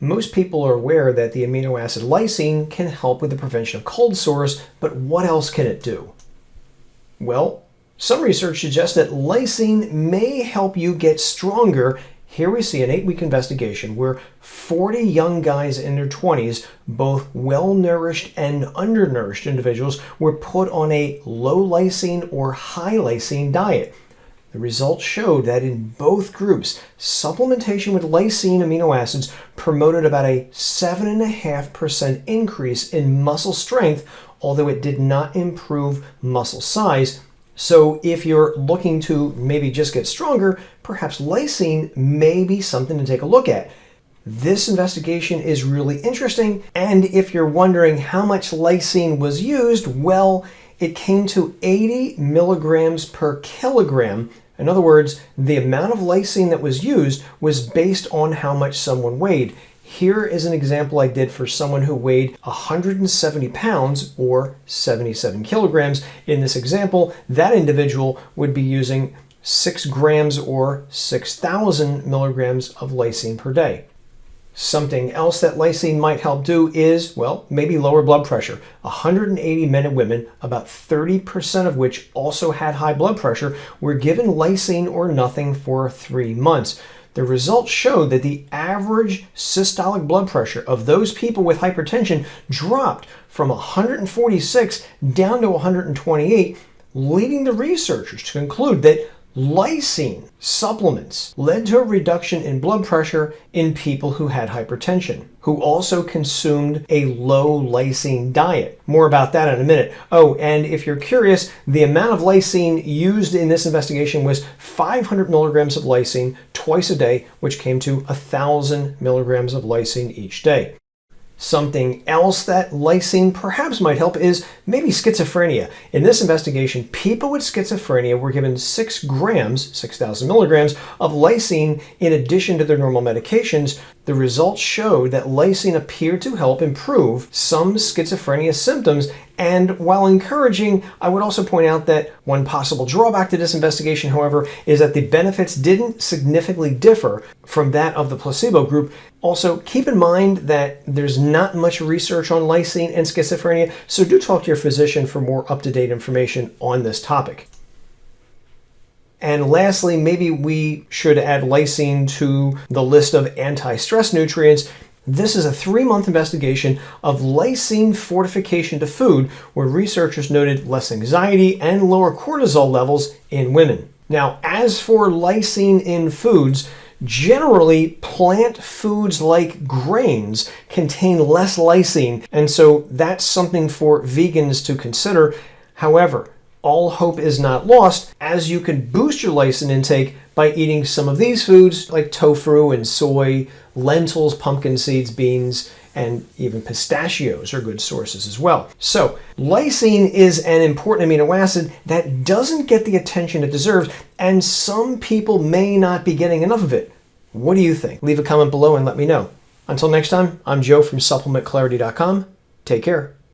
Most people are aware that the amino acid lysine can help with the prevention of cold sores, but what else can it do? Well, some research suggests that lysine may help you get stronger. Here we see an eight-week investigation where 40 young guys in their 20s, both well-nourished and undernourished individuals, were put on a low lysine or high lysine diet. The results showed that in both groups, supplementation with lysine amino acids promoted about a 7.5% increase in muscle strength, although it did not improve muscle size. So if you're looking to maybe just get stronger, perhaps lysine may be something to take a look at. This investigation is really interesting, and if you're wondering how much lysine was used, well, it came to 80 milligrams per kilogram. In other words, the amount of lysine that was used was based on how much someone weighed. Here is an example I did for someone who weighed 170 pounds or 77 kilograms. In this example, that individual would be using 6 grams or 6,000 milligrams of lysine per day. Something else that lysine might help do is, well, maybe lower blood pressure. 180 men and women, about 30% of which also had high blood pressure, were given lysine or nothing for three months. The results showed that the average systolic blood pressure of those people with hypertension dropped from 146 down to 128, leading the researchers to conclude that Lysine supplements led to a reduction in blood pressure in people who had hypertension, who also consumed a low lysine diet. More about that in a minute. Oh, and if you're curious, the amount of lysine used in this investigation was 500 milligrams of lysine twice a day, which came to 1,000 milligrams of lysine each day. Something else that lysine perhaps might help is maybe schizophrenia. In this investigation, people with schizophrenia were given 6 grams, 6,000 milligrams, of lysine in addition to their normal medications. The results showed that lysine appeared to help improve some schizophrenia symptoms and while encouraging, I would also point out that one possible drawback to this investigation, however, is that the benefits didn't significantly differ from that of the placebo group. Also, keep in mind that there's not much research on lysine and schizophrenia, so do talk to your physician for more up-to-date information on this topic. And lastly, maybe we should add lysine to the list of anti-stress nutrients this is a three-month investigation of lysine fortification to food where researchers noted less anxiety and lower cortisol levels in women. Now, as for lysine in foods, generally plant foods like grains contain less lysine, and so that's something for vegans to consider. However, all hope is not lost as you can boost your lysine intake by eating some of these foods like tofu and soy, lentils, pumpkin seeds, beans, and even pistachios are good sources as well. So lysine is an important amino acid that doesn't get the attention it deserves, and some people may not be getting enough of it. What do you think? Leave a comment below and let me know. Until next time, I'm Joe from SupplementClarity.com. Take care.